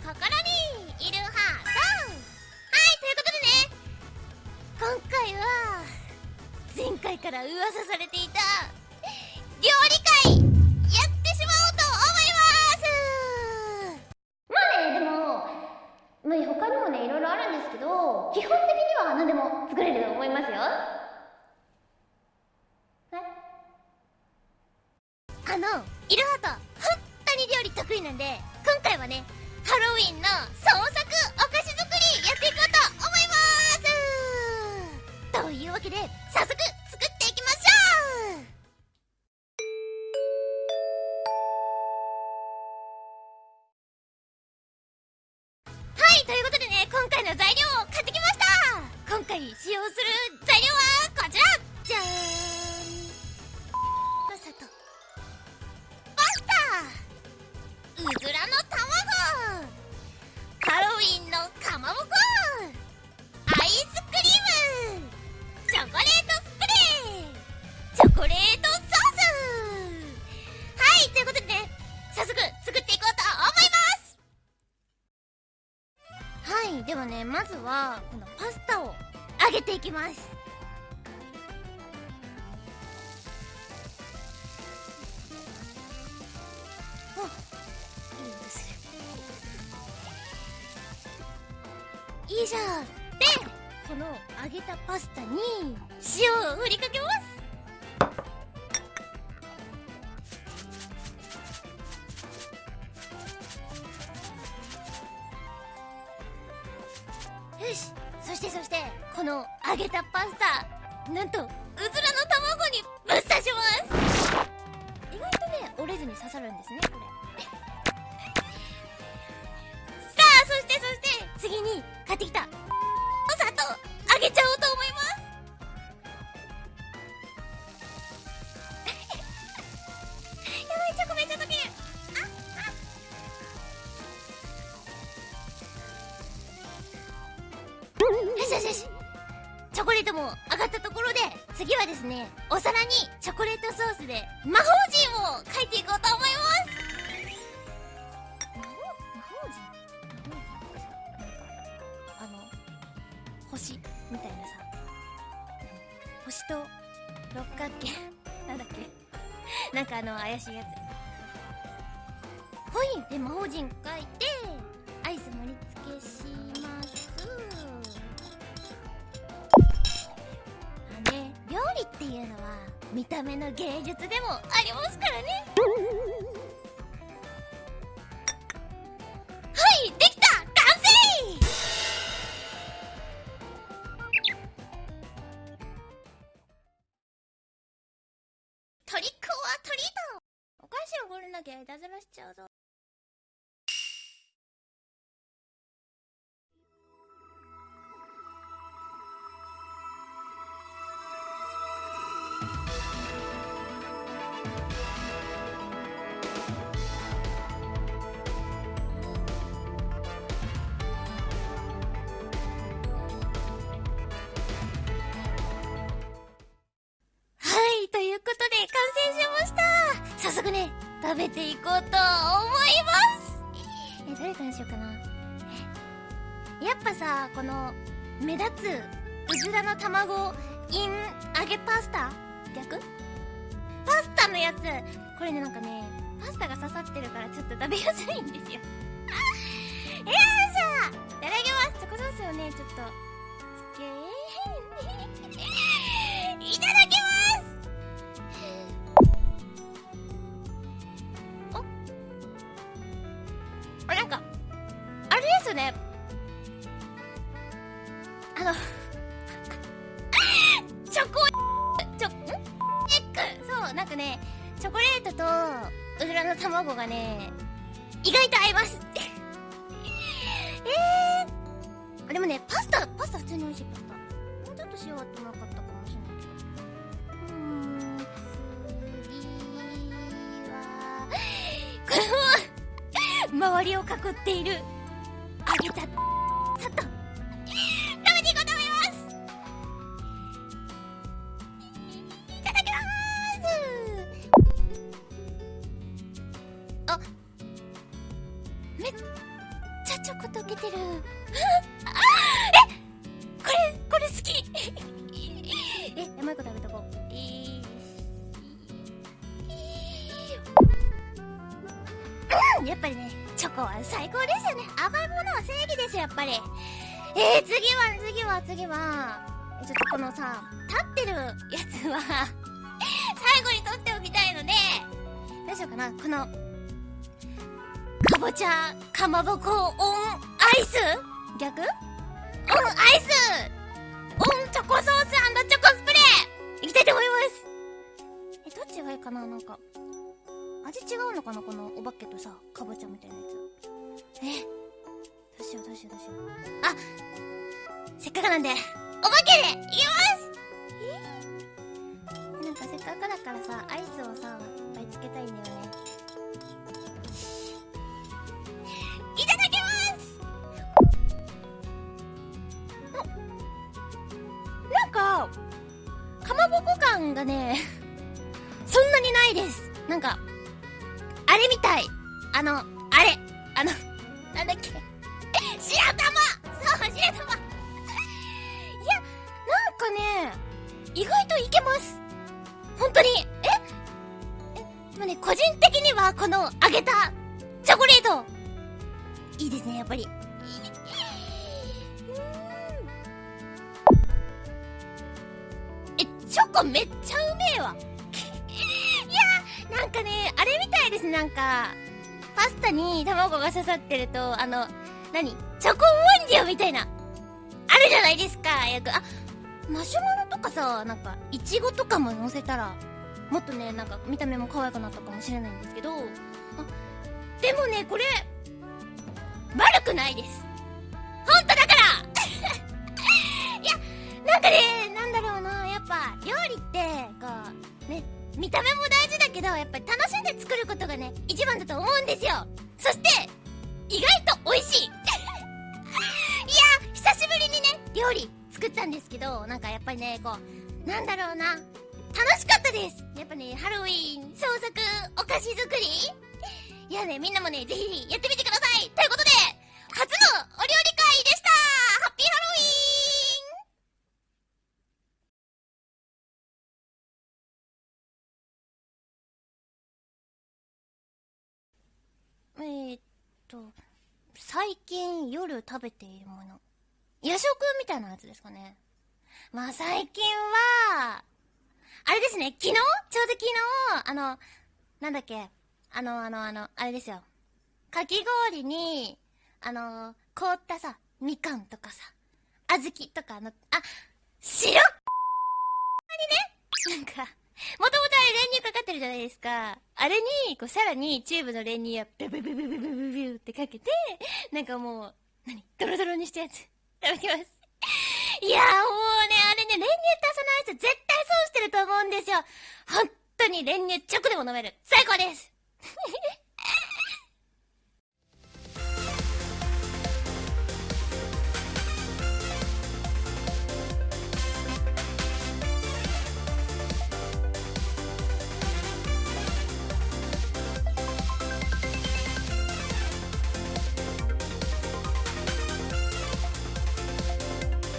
心にいるハートはいということでね今回は前回から噂されていた料理会やってしまおうと思います。まあねでもまあ他にもねいろいろあるんですけど基本的には何でも作れると思いますよ。あのイルハート本当に料理得意なんで今回はねハロウィンの創作お菓子作りやっていこうと思います。というわけで早速作っていきましょう。はいということでね今回の材料を買ってきました。今回使用するではねまずはこのパスタを揚げていきます。いい匂いするいいじゃん。でこの揚げたパスタに塩を振りかけます。しそしてそしてこの揚げたパスタなんとうずらの卵にぶっ刺します。意外とね折れずに刺さるんですねこれ。さあそしてそして次に買ってきたチョコレートも上がったところで次はですねお皿にチョコレートソースで魔法陣を書いていこうと思います。あの星みたいなさ。星と六角形？なんだっけ？なんかあの怪しいやつ。ほいで魔法陣書いてっていうのは見た目の芸術でもありますからね。はいできた！完成！トリックオアトリート！お菓子を掘れなきゃいたずらしちゃうぞ。した早速ね、食べていこうと思います。え、どれからしようかな。やっぱさ、この、目立つ、うずらの卵、イン、揚げパスタ？逆？パスタのやつ。これね、なんかね、パスタが刺さってるからちょっと食べやすいんですよ。よいしょ！いただきます。チョコソースをね、ちょっと、つけなんかねチョコレートとうずらの卵がね意外と合いますえー、でもねパスタパスタ普通に美味しいパスタ。もうちょっと塩あってもよかったかもしれないけど。うーん。次はこの周りを囲っている揚げたさっと。めっちゃチョコ溶けてる。えこれこれ好き。え甘い子食べとこうえーやっぱりねチョコは最高ですよね甘いものは正義ですよやっぱりえー、次は次は次はちょっとこのさ立ってるやつは最後に取っておきたいのでどうしようかなこのかぼちゃかまぼこオンアイス？逆？オンアイス！オンチョコソースチョコスプレー！いきたいと思います！えどっちがいいかな？なんか味違うのかな？このお化けとさかぼちゃみたいなやつ。え？どうしようどうしようどうしよう。あせっかくなんでお化けでいきます！え？なんかせっかくだからさアイスをさいっぱいつけたいんだよね。なんかかまぼこ感がね そんなにないです。なんかあれみたい。あのあれ。あのなんだっけ。白玉。そう白玉。いやなんかね意外といけます。本当に。ええでもね個人的にはこの揚げたチョコレート。いいですねやっぱり。チョコめっちゃうめえわ。いやなんかねあれみたいですなんかパスタに卵が刺さってるとあの何？チョコモンディオみたいな。あるじゃないですかよく。あマシュマロとかさなんかいちごとかも乗せたらもっとねなんか見た目も可愛くなったかもしれないんですけどあでもねこれ悪くないです。本当だから。いやなんかね料理ってこうね見た目も大事だけどやっぱり楽しんで作ることがね一番だと思うんですよ。そして意外と美味しい。いや久しぶりにね料理作ったんですけどなんかやっぱりねこうなんだろうな。楽しかったです。やっぱねハロウィン創作お菓子作り。いやねみんなもねぜひやってみてください。ということでと最近夜食べているもの。夜食みたいなやつですかね。まあ最近はあれですね。昨日？ちょうど昨日あのなんだっけ？あのあのあのあれですよ。かき氷にあの凍ったさみかんとかさ小豆とかのあ白っ！にねなんかもともとあれ練乳かかってるじゃないですか。あれに、こう、さらにチューブの練乳をビュビュビュビュビュビュビュってかけて、なんかもう、何？ドロドロにしたやつ。いただきます。いやーもうね、あれね、練乳足さない人絶対損してると思うんですよ。本当に練乳直でも飲める。最高です